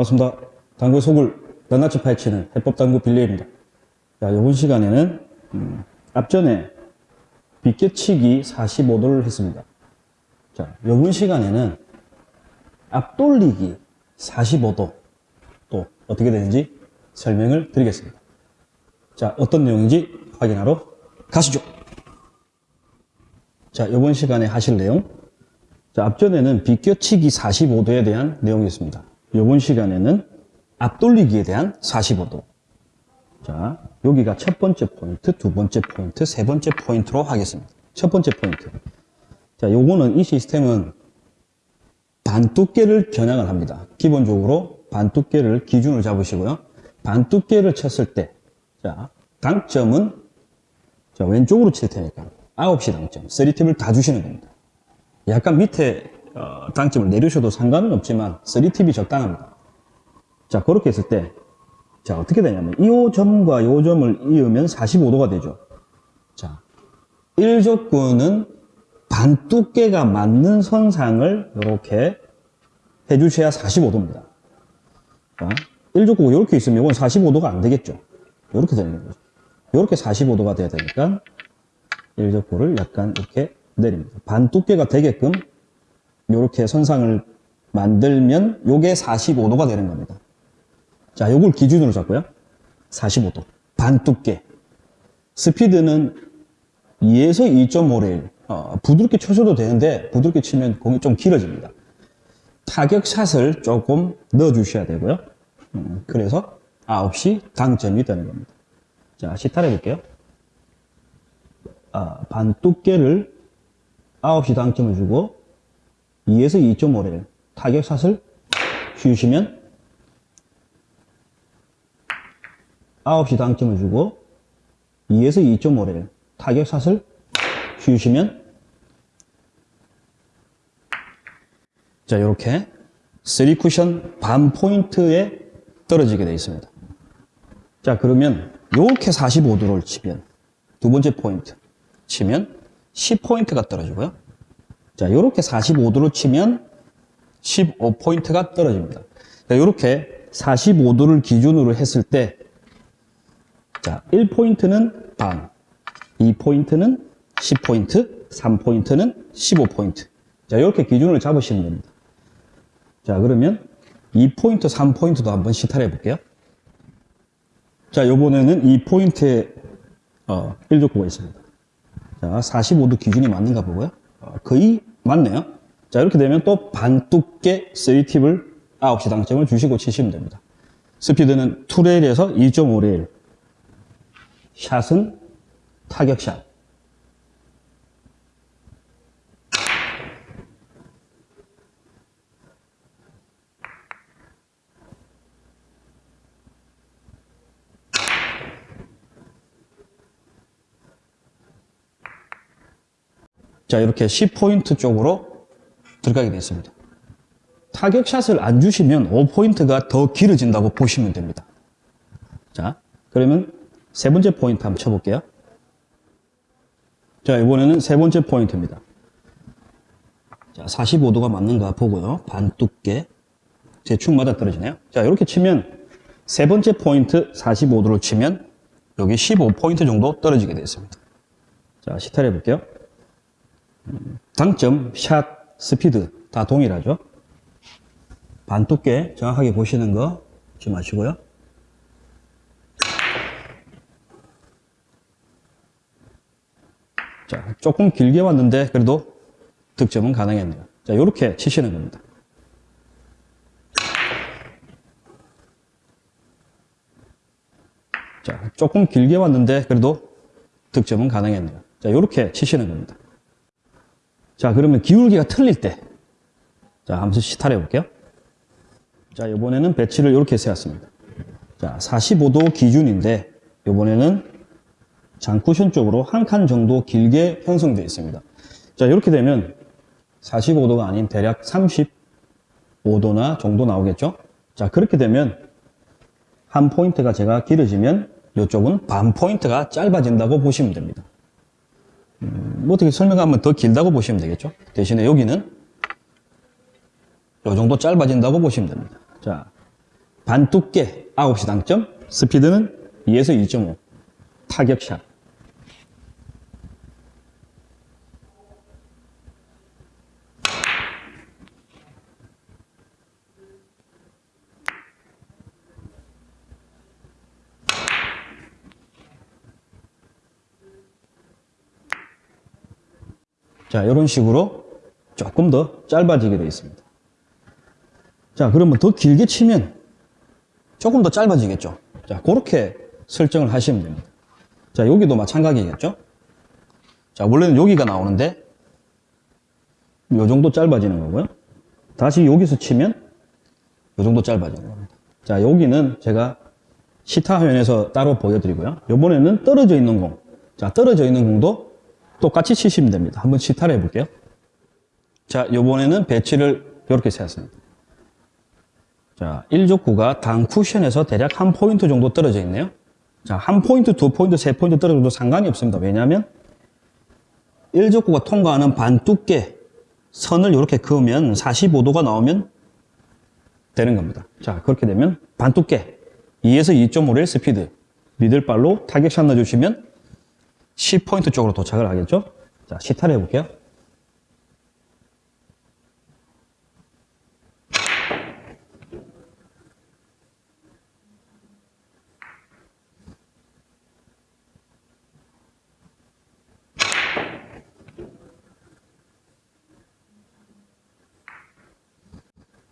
반갑습니다. 당구 속을 낱낱이 파헤치는 해법당구 빌리입니다. 자, 이번 시간에는 음, 앞전에 빗겨치기 45도를 했습니다. 자, 이번 시간에는 앞돌리기 45도 또 어떻게 되는지 설명을 드리겠습니다. 자, 어떤 내용인지 확인하러 가시죠. 자, 이번 시간에 하실 내용. 자, 앞전에는 비껴치기 45도에 대한 내용이 있습니다. 이번 시간에는 앞돌리기에 대한 45도. 자, 여기가 첫 번째 포인트, 두 번째 포인트, 세 번째 포인트로 하겠습니다. 첫 번째 포인트. 자, 요거는 이 시스템은 반두께를 겨냥을 합니다. 기본적으로 반두께를 기준을 잡으시고요. 반두께를 쳤을 때, 자, 당점은 자, 왼쪽으로 칠 테니까 9시 당점, 3팁을 다 주시는 겁니다. 약간 밑에 어, 당점을 내리셔도 상관은 없지만 3팁이 적당합니다. 자, 그렇게 했을 때, 자, 어떻게 되냐면, 이 점과 이 점을 이으면 45도가 되죠. 자, 1조건은 반두께가 맞는 선상을 이렇게 해주셔야 45도입니다. 자, 1조건이 이렇게 있으면 이건 45도가 안 되겠죠. 이렇게 되는 거죠. 이렇게 45도가 돼야 되니까 1조건을 약간 이렇게 내립니다. 반 두께가 되게끔 이렇게 선상을 만들면 이게 45도가 되는 겁니다. 자, 요걸 기준으로 잡고요. 45도. 반 두께. 스피드는 2에서 2.5레일. 어, 부드럽게 쳐줘도 되는데 부드럽게 치면 공이 좀 길어집니다. 타격샷을 조금 넣어주셔야 되고요. 음, 그래서 9시 당점이 되는 겁니다. 자, 시타를 해볼게요. 아, 반 두께를 9시 당점을 주고 2에서 2.5레일 타격샷을 쉬우시면 9시 당점을 주고 2에서 2.5레일 타격샷을 쉬우시면 자 이렇게 3쿠션 반 포인트에 떨어지게 되어 있습니다. 자 그러면 이렇게 45도를 치면 두 번째 포인트 치면 10포인트가 떨어지고요. 자 이렇게 45도로 치면 15포인트가 떨어집니다. 자, 이렇게 45도를 기준으로 했을 때 자, 1포인트는 반, 2포인트는 10포인트, 3포인트는 15포인트. 자, 이렇게 기준을 잡으시면 됩니다. 자, 그러면 2포인트, 3포인트도 한번 시탈해 볼게요. 자, 요번에는 2포인트에 어, 1족구가 있습니다. 자, 45도 기준이 맞는가 보고요. 어, 거의 맞네요. 자, 이렇게 되면 또 반두께 3팁을 9시 당점을 주시고 치시면 됩니다. 스피드는 2레일에서 2.5레일. 샷은 타격샷. 자, 이렇게 10포인트 쪽으로 들어가게 됐습니다. 타격샷을 안 주시면 5포인트가 더 길어진다고 보시면 됩니다. 자, 그러면 세 번째 포인트 한번 쳐볼게요. 자, 이번에는 세 번째 포인트입니다. 자, 45도가 맞는가 보고요. 반 두께. 대충 맞아 떨어지네요. 자, 이렇게 치면 세 번째 포인트 45도로 치면 여기 15포인트 정도 떨어지게 되었습니다. 자, 시탈해 볼게요. 당점, 샷, 스피드 다 동일하죠. 반 두께 정확하게 보시는 거 잊지 마시고요. 자, 조금 길게 왔는데 그래도 득점은 가능했네요. 자, 이렇게 치시는 겁니다. 자, 조금 길게 왔는데 그래도 득점은 가능했네요. 자, 이렇게 치시는 겁니다. 자, 그러면 기울기가 틀릴 때. 자, 한번 시타를 해 볼게요. 자, 이번에는 배치를 이렇게 세웠습니다. 자, 45도 기준인데, 이번에는 장쿠션 쪽으로 한 칸 정도 길게 형성되어 있습니다. 자, 이렇게 되면 45도가 아닌 대략 35도나 정도 나오겠죠? 자, 그렇게 되면 한 포인트가 제가 길어지면 이쪽은 반 포인트가 짧아진다고 보시면 됩니다. 음, 뭐 어떻게 설명하면 더 길다고 보시면 되겠죠? 대신에 여기는 이 정도 짧아진다고 보시면 됩니다. 자, 반 두께 9시 당점, 스피드는 2에서 2.5. 타격샷. 자, 이런 식으로 조금 더 짧아지게 되어 있습니다. 자, 그러면 더 길게 치면 조금 더 짧아지겠죠. 자, 그렇게 설정을 하시면 됩니다. 자, 여기도 마찬가지겠죠. 자, 원래는 여기가 나오는데 이 정도 짧아지는 거고요. 다시 여기서 치면 이 정도 짧아지는 겁니다. 자, 여기는 제가 시타 화면에서 따로 보여드리고요. 이번에는 떨어져 있는 공. 자, 떨어져 있는 공도 똑같이 치시면 됩니다. 한번 시타를 해볼게요. 자, 이번에는 배치를 이렇게 세웠습니다. 자, 1적구가 단쿠션에서 대략 한 포인트 정도 떨어져 있네요. 자, 한 포인트, 두 포인트, 세 포인트 떨어져도 상관이 없습니다. 왜냐하면 1적구가 통과하는 반 두께 선을 이렇게 그으면 45도가 나오면 되는 겁니다. 자, 그렇게 되면 반 두께 2에서 2.5의 스피드 미들발로 타격샷 넣어주시면 10포인트 쪽으로 도착을 하겠죠? 자, 시타를 해볼게요.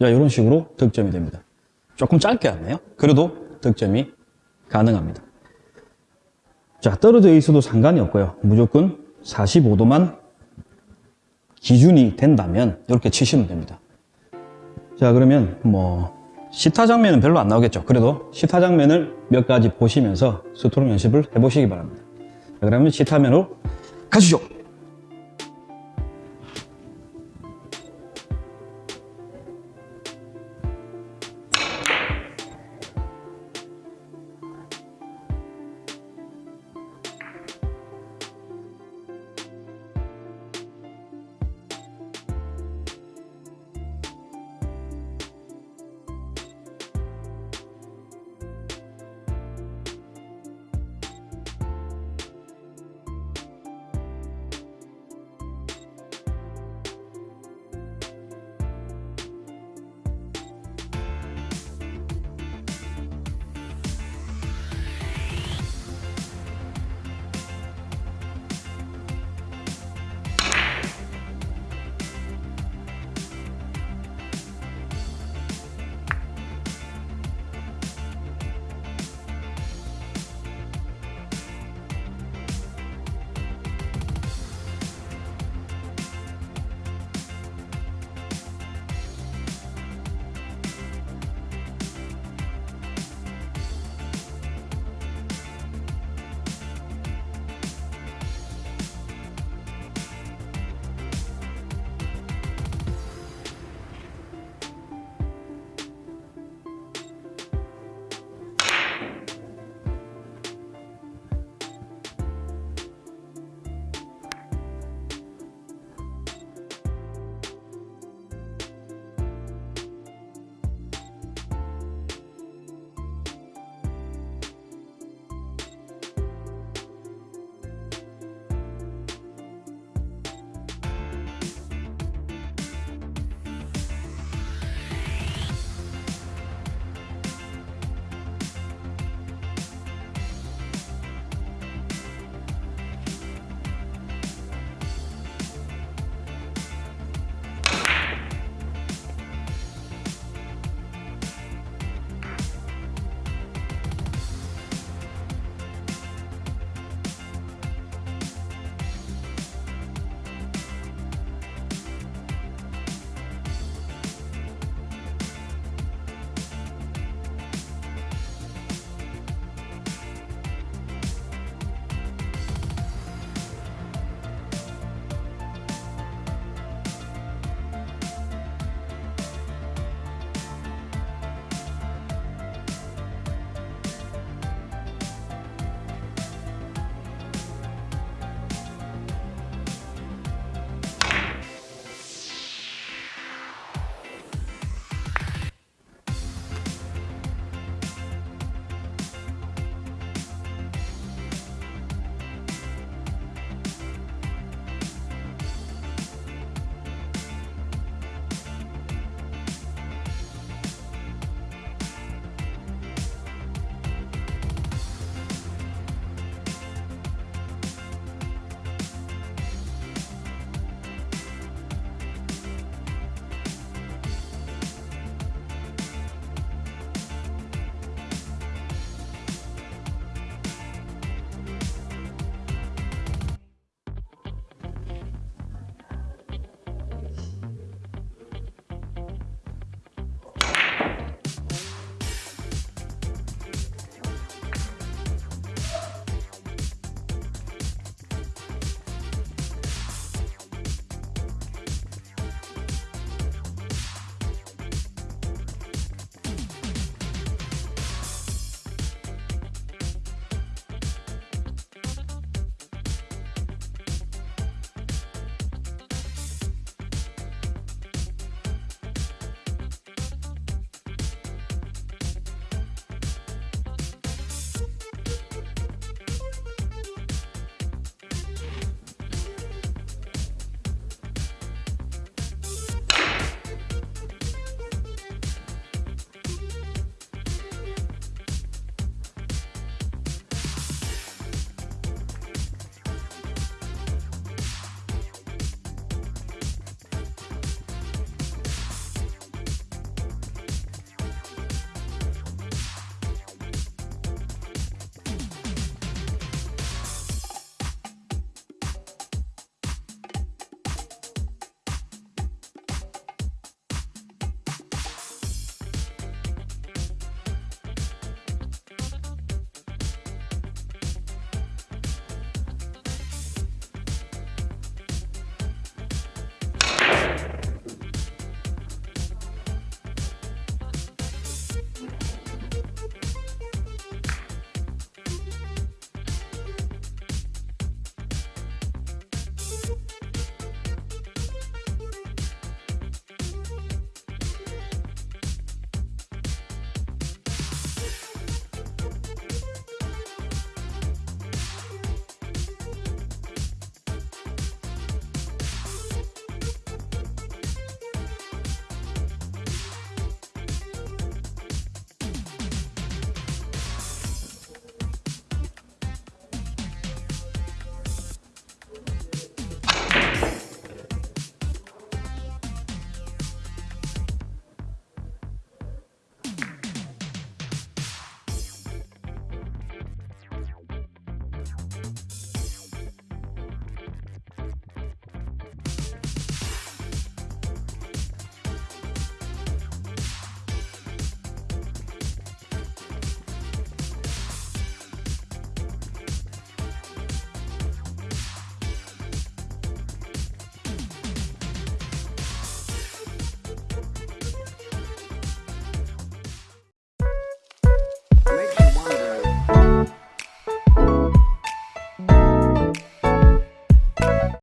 자, 이런 식으로 득점이 됩니다. 조금 짧게 하네요. 그래도 득점이 가능합니다. 자, 떨어져 있어도 상관이 없고요. 무조건 45도만 기준이 된다면 이렇게 치시면 됩니다. 자, 그러면 뭐 시타 장면은 별로 안 나오겠죠. 그래도 시타 장면을 몇 가지 보시면서 스트로크 연습을 해보시기 바랍니다. 자, 그러면 시타면으로 가시죠.